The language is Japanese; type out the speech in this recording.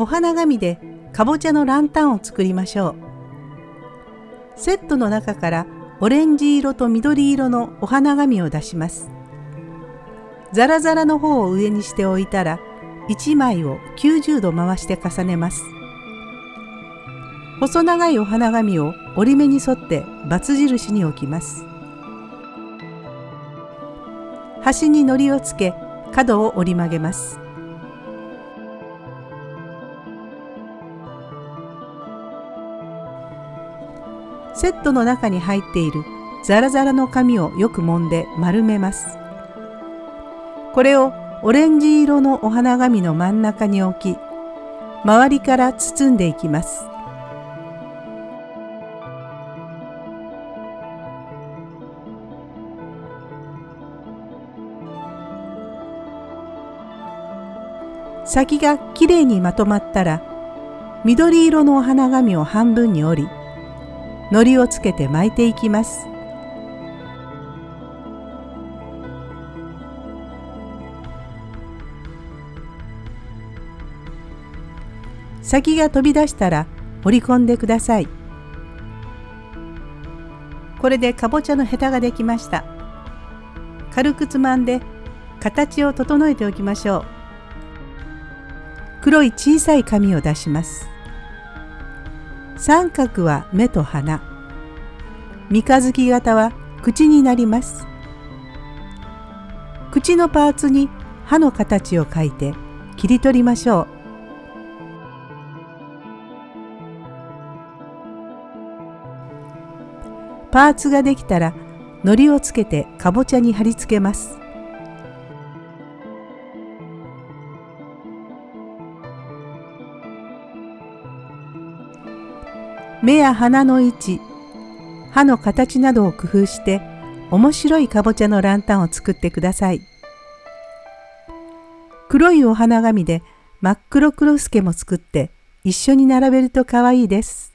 お花紙でかぼちゃのランタンを作りましょう。セットの中からオレンジ色と緑色のお花紙を出します。ザラザラの方を上にしておいたら1枚を90度回して重ねます。細長いお花紙を折り目に沿ってバツ印に置きます。端に糊をつけ角を折り曲げます。セットの中に入っているザラザラの紙をよく揉んで丸めます。これをオレンジ色のお花紙の真ん中に置き、周りから包んでいきます。先がきれいにまとまったら緑色のお花紙を半分に折り糊をつけて巻いていきます。先が飛び出したら折り込んでください。これでかぼちゃのヘタができました。軽くつまんで形を整えておきましょう。黒い小さい紙を出します。三角は目と鼻。三日月型は口になります。口のパーツに歯の形を描いて切り取りましょう。パーツができたら糊をつけてかぼちゃに貼り付けます。目や鼻の位置歯の形などを工夫して面白いかぼちゃのランタンを作ってください。黒いお花紙で真っ黒クロスケも作って一緒に並べると可愛いです。